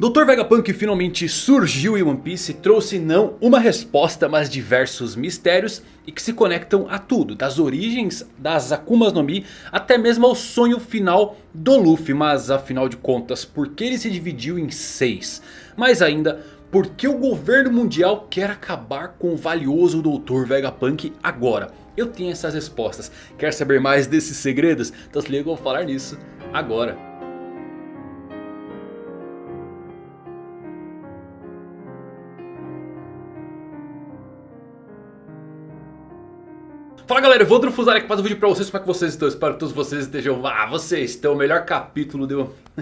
Dr. Vegapunk finalmente surgiu em One Piece e trouxe não uma resposta, mas diversos mistérios e que se conectam a tudo, das origens das Akumas no Mi até mesmo ao sonho final do Luffy. Mas afinal de contas, por que ele se dividiu em seis? Mais ainda, por que o governo mundial quer acabar com o valioso Dr. Vegapunk agora? Eu tenho essas respostas. Quer saber mais desses segredos? Então se liga, eu vou falar nisso agora. Fala galera, vou Drufuzar aqui para o vídeo para vocês, como é que vocês estão? Espero que todos vocês estejam... Ah, vocês estão o melhor capítulo de...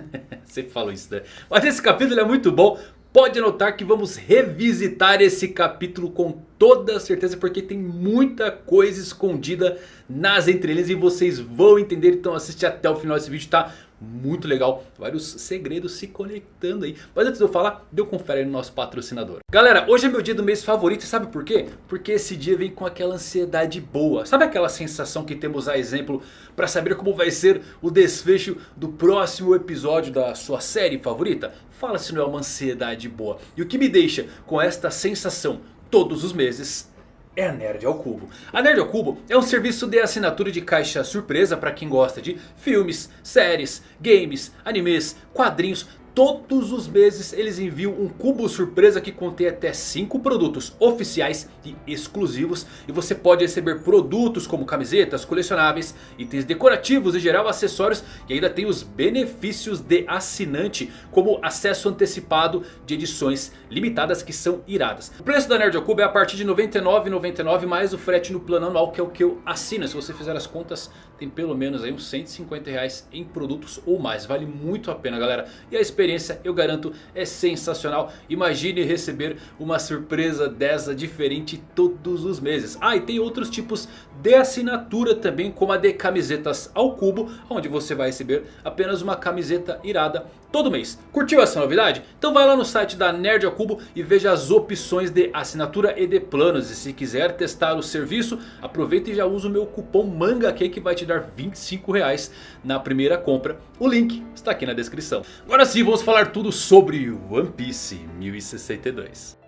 Sempre falo isso, né? Mas esse capítulo é muito bom. Pode notar que vamos revisitar esse capítulo com toda certeza. Porque tem muita coisa escondida nas entrelinhas e vocês vão entender. Então assiste até o final desse vídeo, tá? Muito legal. Vários segredos se conectando aí. Mas antes de eu falar, deu confere no nosso patrocinador. Galera, hoje é meu dia do mês favorito. E sabe por quê? Porque esse dia vem com aquela ansiedade boa. Sabe aquela sensação que temos a exemplo para saber como vai ser o desfecho do próximo episódio da sua série favorita? Fala se não é uma ansiedade boa. E o que me deixa com esta sensação todos os meses é a Nerd ao Cubo. A Nerd ao Cubo é um serviço de assinatura de caixa surpresa para quem gosta de filmes, séries, games, animes, quadrinhos Todos os meses eles enviam um cubo surpresa que contém até 5 produtos oficiais e exclusivos. E você pode receber produtos como camisetas, colecionáveis, itens decorativos e geral acessórios. E ainda tem os benefícios de assinante como acesso antecipado de edições limitadas que são iradas. O preço da Nerd ao Cubo é a partir de R$ 99,99 mais o frete no plano anual que é o que eu assino. Se você fizer as contas tem pelo menos aí uns 150 reais em produtos ou mais. Vale muito a pena galera. E a experiência experiência, eu garanto, é sensacional. Imagine receber uma surpresa dessa diferente todos os meses. Ah, e tem outros tipos de assinatura também, como a de camisetas ao cubo, onde você vai receber apenas uma camiseta irada todo mês. Curtiu essa novidade? Então vai lá no site da Nerd ao Cubo e veja as opções de assinatura e de planos. E se quiser testar o serviço, aproveita e já usa o meu cupom MANGA que vai te dar 25 reais na primeira compra. O link está aqui na descrição. Agora sim, vamos falar tudo sobre One Piece 1062.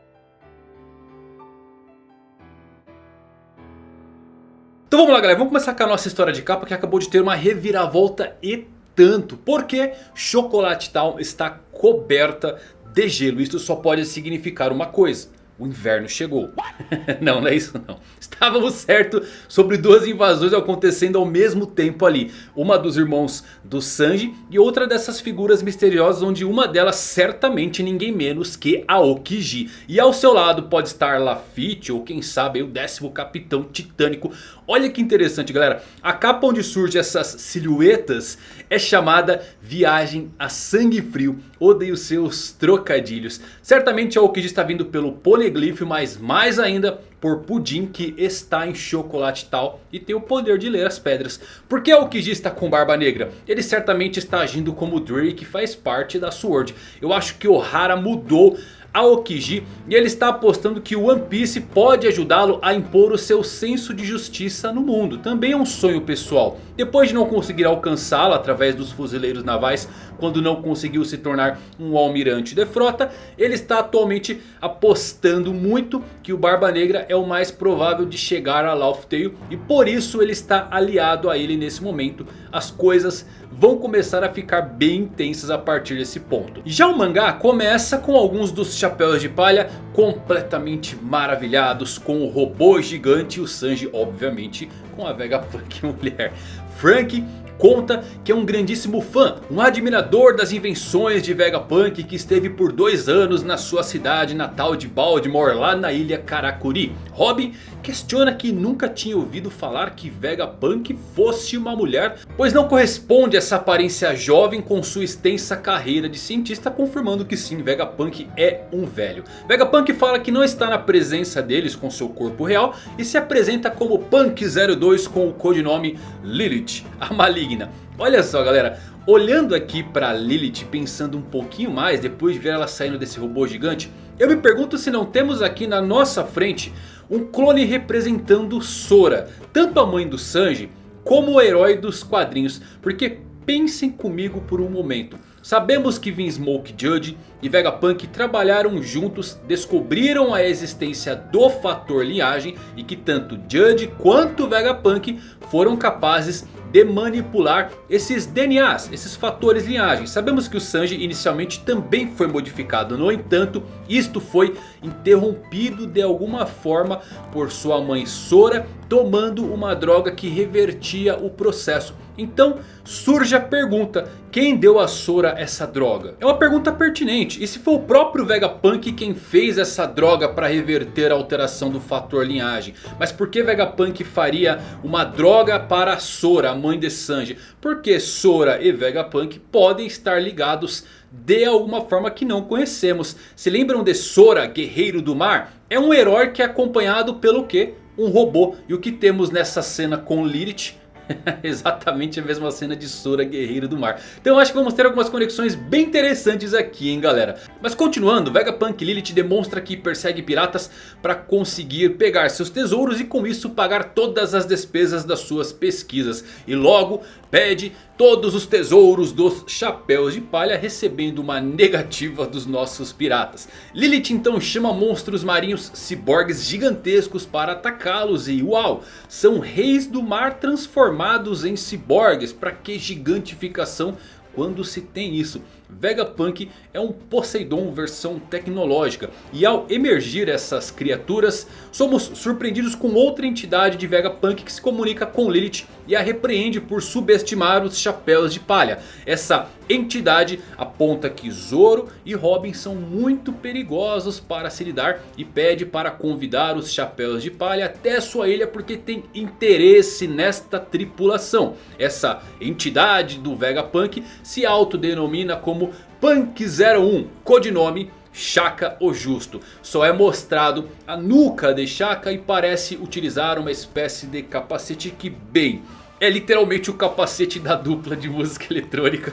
Então vamos lá galera, vamos começar com a nossa história de capa que acabou de ter uma reviravolta e tanto. Porque Chocolate Town está coberta de gelo. Isso só pode significar uma coisa. O inverno chegou. não, não é isso não. Estávamos certos sobre duas invasões acontecendo ao mesmo tempo ali. Uma dos irmãos do Sanji e outra dessas figuras misteriosas. Onde uma delas certamente ninguém menos que a Okiji. E ao seu lado pode estar Lafitte ou quem sabe o décimo capitão titânico. Olha que interessante galera. A capa onde surgem essas silhuetas é chamada Viagem a Sangue Frio. Odeio seus trocadilhos. Certamente a Okiji está vindo pelo Poneglyph, mas mais ainda por Pudim que está em chocolate tal e tem o poder de ler as pedras. Por que o Kiji está com barba negra? Ele certamente está agindo como Drake que faz parte da Sword. Eu acho que Ohara mudou Aokiji e ele está apostando que o One Piece pode ajudá-lo a impor o seu senso de justiça no mundo. Também é um sonho pessoal. Depois de não conseguir alcançá-lo através dos fuzileiros navais quando não conseguiu se tornar um almirante de frota. Ele está atualmente apostando muito que o Barba Negra é o mais provável de chegar a Laugh Tale. E por isso ele está aliado a ele nesse momento. As coisas vão começar a ficar bem intensas a partir desse ponto. Já o mangá começa com alguns dos chapéus de palha completamente maravilhados com o robô gigante e o Sanji obviamente com a Vegapunk mulher. Frank conta que é um grandíssimo fã, um admirador das invenções de Vegapunk que esteve por dois anos na sua cidade natal de Baltimore, lá na ilha Karakuri. Robin questiona que nunca tinha ouvido falar que Vegapunk fosse uma mulher, pois não corresponde essa aparência jovem com sua extensa carreira de cientista, confirmando que sim, Vegapunk é um velho. Vegapunk fala que não está na presença deles com seu corpo real e se apresenta como Punk 02 com o codinome Lilith, a maligna. Olha só galera, olhando aqui para Lilith pensando um pouquinho mais depois de ver ela saindo desse robô gigante. Eu me pergunto se não temos aqui na nossa frente um clone representando Sora. Tanto a mãe do Sanji como o herói dos quadrinhos. Porque pensem comigo por um momento. Sabemos que Vinsmoke Judge e Vegapunk trabalharam juntos, descobriram a existência do fator linhagem e que tanto Judge quanto Vegapunk foram capazes de manipular esses DNAs, esses fatores linhagem. Sabemos que o Sanji inicialmente também foi modificado, no entanto isto foi interrompido de alguma forma por sua mãe Sora tomando uma droga que revertia o processo. Então surge a pergunta, quem deu a Sora essa droga? É uma pergunta pertinente, e se foi o próprio Vegapunk quem fez essa droga para reverter a alteração do fator linhagem? Mas por que Vegapunk faria uma droga para Sora, a mãe de Sanji? Porque Sora e Vegapunk podem estar ligados de alguma forma que não conhecemos. Se lembram de Sora, guerreiro do mar? É um herói que é acompanhado pelo que? Um robô. E o que temos nessa cena com Lilith? Exatamente a mesma cena de Sora Guerreiro do Mar. Então acho que vamos ter algumas conexões bem interessantes aqui hein galera. Mas continuando, Vegapunk Lilith demonstra que persegue piratas para conseguir pegar seus tesouros. E com isso pagar todas as despesas das suas pesquisas. E logo pede todos os tesouros dos chapéus de palha recebendo uma negativa dos nossos piratas. Lilith então chama monstros marinhos ciborgues gigantescos para atacá-los e uau, são reis do mar transformados em ciborgues. Para que gigantificação quando se tem isso? Vegapunk é um Poseidon versão tecnológica. E ao emergir essas criaturas, somos surpreendidos com outra entidade de Vegapunk que se comunica com Lilith e a repreende por subestimar os chapéus de palha. Essa entidade aponta que Zoro e Robin são muito perigosos para se lidar e pede para convidar os chapéus de palha até sua ilha porque tem interesse nesta tripulação. Essa entidade do Vegapunk se autodenomina como Punk 01, codinome Shaka o Justo. Só é mostrado a nuca de Shaka e parece utilizar uma espécie de capacete que bem... É literalmente o capacete da dupla de música eletrônica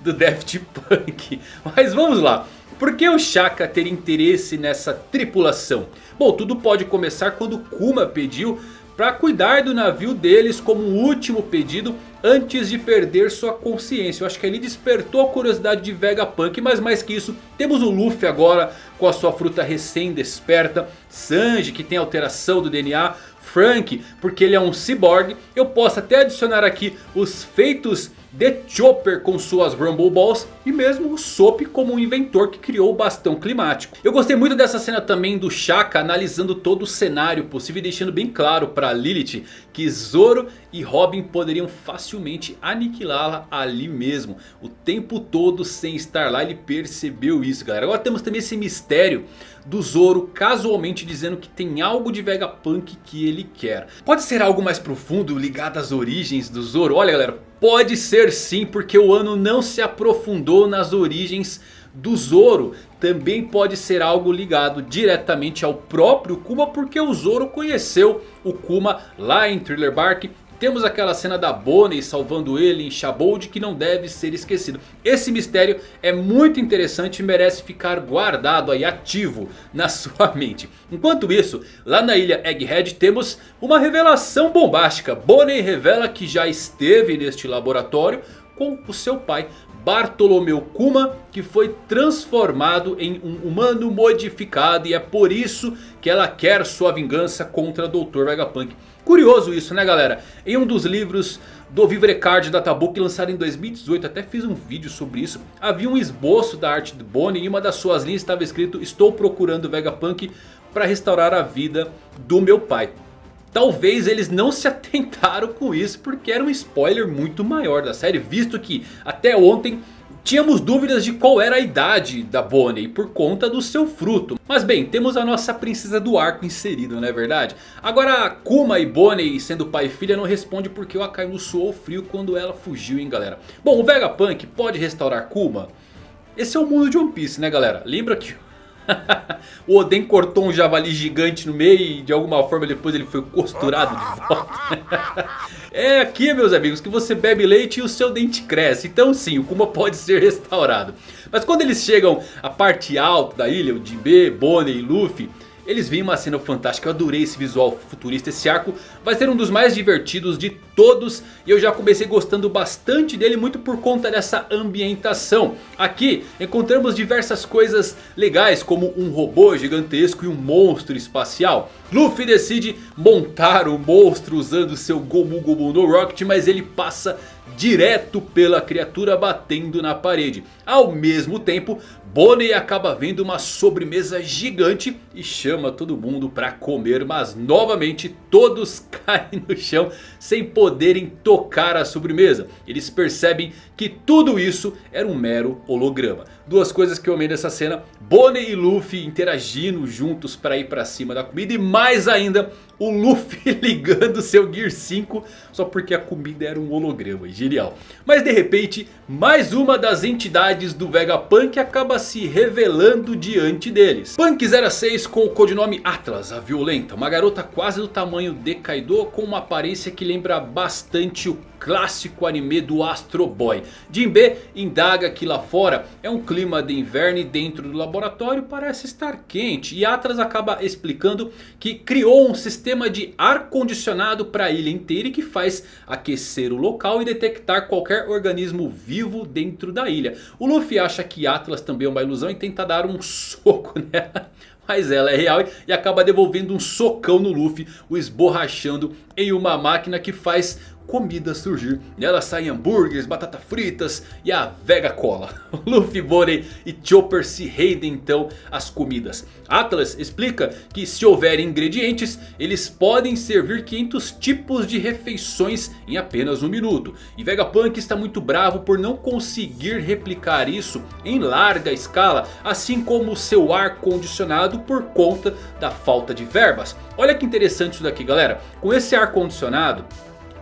do Daft Punk. Mas vamos lá. Por que o Shaka ter interesse nessa tripulação? Bom, tudo pode começar quando Kuma pediu para cuidar do navio deles como último pedido antes de perder sua consciência. Eu acho que ele despertou a curiosidade de Vegapunk, mas mais que isso, temos o Luffy agora com a sua fruta recém desperta, Sanji que tem alteração do DNA, Frank porque ele é um cyborg. Eu posso até adicionar aqui os feitos de Chopper com suas Rumble Balls e mesmo o Sop como um inventor que criou o bastão climático. Eu gostei muito dessa cena também do Shaka analisando todo o cenário possível e deixando bem claro para Lilith que Zoro e Robin poderiam facilmente aniquilá-la ali mesmo. O tempo todo sem estar lá ele percebeu isso galera. Agora temos também esse mistério do Zoro casualmente dizendo que tem algo de Vegapunk que ele quer. Pode ser algo mais profundo ligado às origens do Zoro? Olha galera, pode ser sim porque o ano não se aprofundou nas origens do Zoro. Também pode ser algo ligado diretamente ao próprio Kuma porque o Zoro conheceu o Kuma lá em Thriller Bark temos aquela cena da Bonnie salvando ele em Shabold que não deve ser esquecido. Esse mistério é muito interessante e merece ficar guardado aí ativo na sua mente. Enquanto isso, lá na ilha Egghead temos uma revelação bombástica. Bonnie revela que já esteve neste laboratório com o seu pai Bartolomeu Kuma que foi transformado em um humano modificado e é por isso que ela quer sua vingança contra Dr. Vegapunk. Curioso isso né galera, em um dos livros do Vivrecard da Tabuki lançado em 2018, até fiz um vídeo sobre isso. Havia um esboço da arte de Bonnie e uma das suas linhas estava escrito Estou procurando Vegapunk para restaurar a vida do meu pai. Talvez eles não se atentaram com isso porque era um spoiler muito maior da série. Visto que até ontem tínhamos dúvidas de qual era a idade da Bonnie por conta do seu fruto. Mas bem, temos a nossa princesa do arco inserido, não é verdade? Agora Kuma e Bonnie sendo pai e filha não responde porque o Akainu suou frio quando ela fugiu hein galera. Bom, o Vegapunk pode restaurar Kuma? Esse é o mundo de One Piece né galera? Lembra que o Oden cortou um javali gigante no meio e de alguma forma depois ele foi costurado de volta. é aqui meus amigos que você bebe leite e o seu dente cresce. Então sim, o Kuma pode ser restaurado. Mas quando eles chegam à parte alta da ilha, o Jinbe, Bonnie e Luffy... Eles viram uma cena fantástica, eu adorei esse visual futurista, esse arco vai ser um dos mais divertidos de todos. E eu já comecei gostando bastante dele muito por conta dessa ambientação. Aqui encontramos diversas coisas legais como um robô gigantesco e um monstro espacial. Luffy decide montar o monstro usando seu Gomu Gomu no Rocket, mas ele passa direto pela criatura batendo na parede. Ao mesmo tempo, Bonnie acaba vendo uma sobremesa gigante e chama todo mundo para comer. Mas novamente todos caem no chão sem poderem tocar a sobremesa. Eles percebem que tudo isso era um mero holograma. Duas coisas que eu amei nessa cena. Bonnie e Luffy interagindo juntos para ir para cima da comida. E mais ainda o Luffy ligando seu Gear 5 só porque a comida era um holograma. Genial. Mas de repente mais uma das entidades do Vegapunk acaba se revelando diante deles. Punk 06 com o codinome Atlas, a violenta. Uma garota quase do tamanho de Kaido com uma aparência que lembra bastante o clássico anime do Astro Boy. Jinbe indaga que lá fora é um clima de inverno e dentro do laboratório parece estar quente. E Atlas acaba explicando que criou um sistema de ar condicionado para a ilha inteira e que faz aquecer o local e detectar qualquer organismo vivo dentro da ilha. O Luffy acha que Atlas também é uma ilusão e tenta dar um soco nela. Mas ela é real e acaba devolvendo um socão no Luffy, o esborrachando em uma máquina que faz comida surgir. Nela saem hambúrgueres, batata fritas e a Vega Cola. Luffy, Bonnie e Chopper se rendem então às comidas. Atlas explica que se houver ingredientes, eles podem servir 500 tipos de refeições em apenas um minuto. E Vegapunk está muito bravo por não conseguir replicar isso em larga escala, assim como seu ar condicionado por conta da falta de verbas. Olha que interessante isso daqui galera, com esse ar condicionado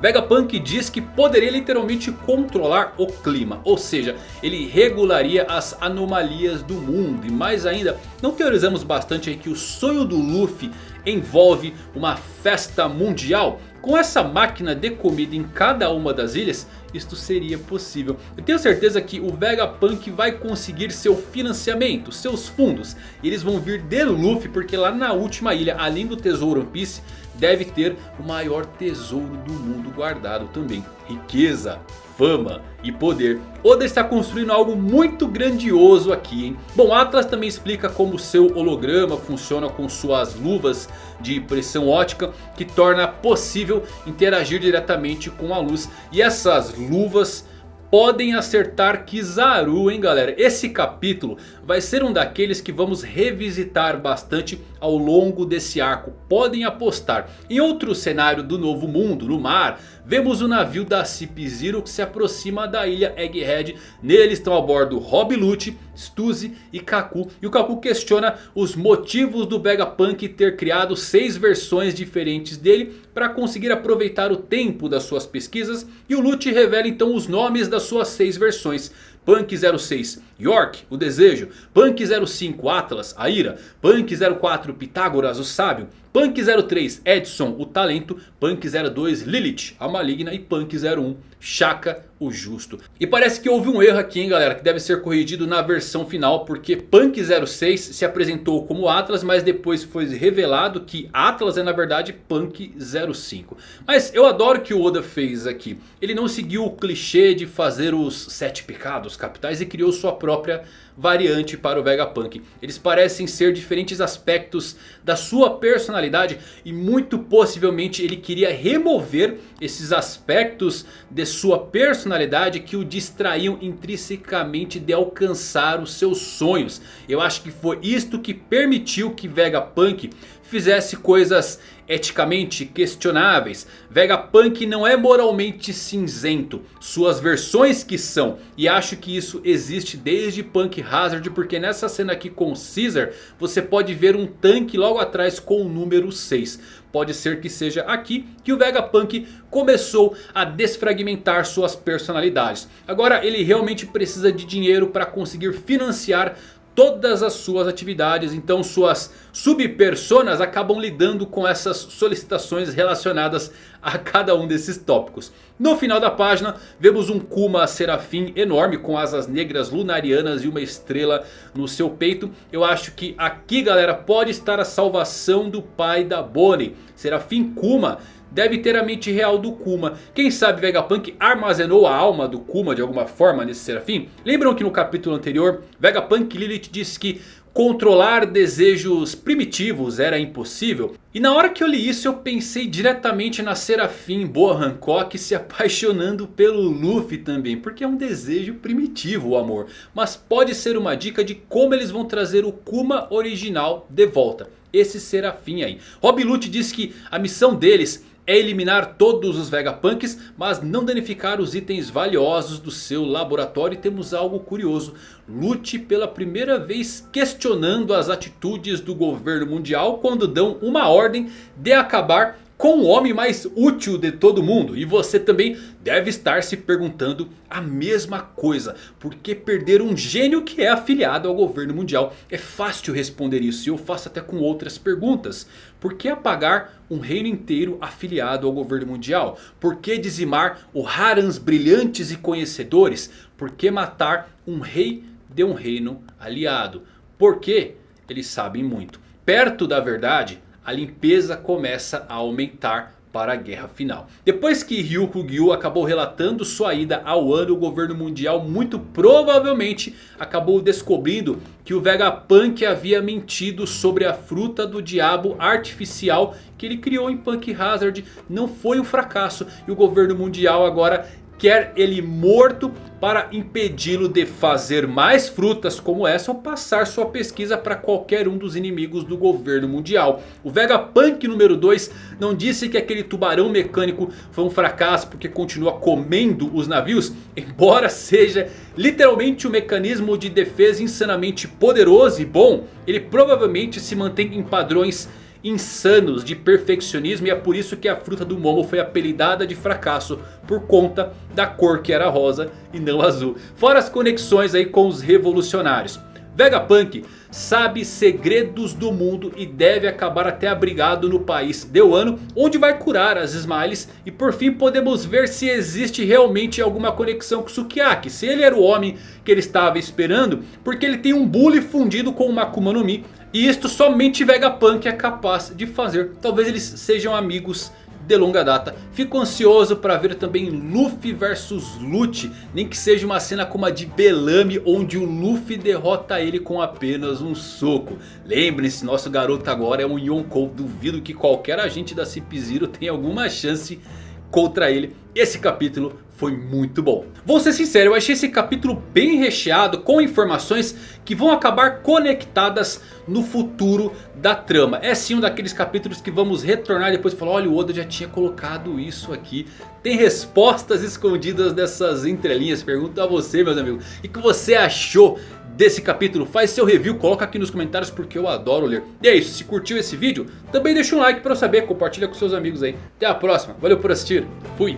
Vegapunk diz que poderia literalmente controlar o clima. Ou seja, ele regularia as anomalias do mundo. E mais ainda, não teorizamos bastante que o sonho do Luffy envolve uma festa mundial? Com essa máquina de comida em cada uma das ilhas, isto seria possível. Eu tenho certeza que o Vegapunk vai conseguir seu financiamento, seus fundos. Eles vão vir de Luffy porque lá na última ilha, além do tesouro One Piece deve ter o maior tesouro do mundo guardado também. Riqueza, fama e poder. Oda está construindo algo muito grandioso aqui, hein? Bom, Atlas também explica como seu holograma funciona com suas luvas de pressão ótica. Que torna possível interagir diretamente com a luz. E essas luvas podem acertar Kizaru, hein galera? Esse capítulo vai ser um daqueles que vamos revisitar bastante ao longo desse arco. Podem apostar. Em outro cenário do novo mundo, no mar, vemos o navio da Cip Zero que se aproxima da ilha Egghead. Nele estão a bordo Rob Lute, Stuzy e Kaku. E o Kaku questiona os motivos do Vegapunk ter criado seis versões diferentes dele para conseguir aproveitar o tempo das suas pesquisas. E o Lute revela então os nomes das suas seis versões. Punk 06 York, o desejo. Punk 05 Atlas, a ira. Punk 04 Pitágoras, o sábio. Punk 03 Edson, o talento. Punk 02 Lilith, a maligna. E Punk 01 Shaka, o justo. E parece que houve um erro aqui hein galera. Que deve ser corrigido na versão final. Porque Punk 06 se apresentou como Atlas. Mas depois foi revelado que Atlas é na verdade Punk 05. Mas eu adoro que o Oda fez aqui. Ele não seguiu o clichê de fazer os sete pecados capitais. E criou sua própria variante para o Vegapunk. Eles parecem ser diferentes aspectos da sua personalidade. E muito possivelmente ele queria remover esses aspectos de sua personalidade que o distraíam intrinsecamente de alcançar os seus sonhos. Eu acho que foi isto que permitiu que Vegapunk fizesse coisas eticamente questionáveis. Vegapunk não é moralmente cinzento. Suas versões que são. E acho que isso existe desde Punk Hazard. Porque nessa cena aqui com Caesar. Você pode ver um tanque logo atrás com o número 6. Pode ser que seja aqui que o Vegapunk começou a desfragmentar suas personalidades. Agora ele realmente precisa de dinheiro para conseguir financiar todas as suas atividades. Então suas subpersonas acabam lidando com essas solicitações relacionadas a cada um desses tópicos. No final da página vemos um Kuma Serafim enorme com asas negras lunarianas e uma estrela no seu peito. Eu acho que aqui galera pode estar a salvação do pai da Bonnie. Serafim Kuma deve ter a mente real do Kuma. Quem sabe Vegapunk armazenou a alma do Kuma de alguma forma nesse Serafim? Lembram que no capítulo anterior Vegapunk Lilith disse que controlar desejos primitivos era impossível? E na hora que eu li isso eu pensei diretamente na Serafim Boa Hancock se apaixonando pelo Luffy também. Porque é um desejo primitivo o amor. Mas pode ser uma dica de como eles vão trazer o Kuma original de volta. Esse Serafim aí. Rob Lute diz que a missão deles é eliminar todos os Vegapunks, mas não danificar os itens valiosos do seu laboratório. E temos algo curioso. Lute pela primeira vez questionando as atitudes do governo mundial quando dão uma ordem de acabar com o homem mais útil de todo mundo. E você também deve estar se perguntando a mesma coisa. Por que perder um gênio que é afiliado ao governo mundial? É fácil responder isso e eu faço até com outras perguntas. Por que apagar um reino inteiro afiliado ao governo mundial? Por que dizimar o Harans brilhantes e conhecedores? Por que matar um rei de um reino aliado? Porque eles sabem muito. Perto da verdade a limpeza começa a aumentar para a guerra final. Depois que Ryukugyu acabou relatando sua ida ao ano, o governo mundial muito provavelmente acabou descobrindo que o Vegapunk havia mentido sobre a fruta do diabo artificial que ele criou em Punk Hazard. Não foi um fracasso e o governo mundial agora quer ele morto para impedi-lo de fazer mais frutas como essa ou passar sua pesquisa para qualquer um dos inimigos do governo mundial. O Vegapunk número 2 não disse que aquele tubarão mecânico foi um fracasso porque continua comendo os navios, embora seja literalmente um mecanismo de defesa insanamente poderoso e bom, ele provavelmente se mantém em padrões insanos de perfeccionismo e é por isso que a fruta do Momo foi apelidada de fracasso por conta da cor que era rosa e não azul. Fora as conexões aí com os revolucionários. Vegapunk sabe segredos do mundo e deve acabar até abrigado no país de Wano, onde vai curar as Smiles. E por fim podemos ver se existe realmente alguma conexão com Sukiyaki. Se ele era o homem que ele estava esperando, porque ele tem um bully fundido com uma Akuma no Mi. E isto somente Vegapunk é capaz de fazer. Talvez eles sejam amigos de longa data. Fico ansioso para ver também Luffy versus Lute. Nem que seja uma cena como a de Bellamy. Onde o Luffy derrota ele com apenas um soco. Lembrem-se, nosso garoto agora é um Yonkou. Duvido que qualquer agente da Cip Zero tenha alguma chance contra ele. Esse capítulo foi muito bom. Vou ser sincero, eu achei esse capítulo bem recheado com informações que vão acabar conectadas no futuro da trama. É sim um daqueles capítulos que vamos retornar depois e falar, olha o Oda já tinha colocado isso aqui. Tem respostas escondidas dessas entrelinhas, pergunto a você meus amigos. O que você achou desse capítulo? Faz seu review, coloca aqui nos comentários porque eu adoro ler. E é isso, se curtiu esse vídeo, também deixa um like pra eu saber, compartilha com seus amigos aí. Até a próxima, valeu por assistir, fui!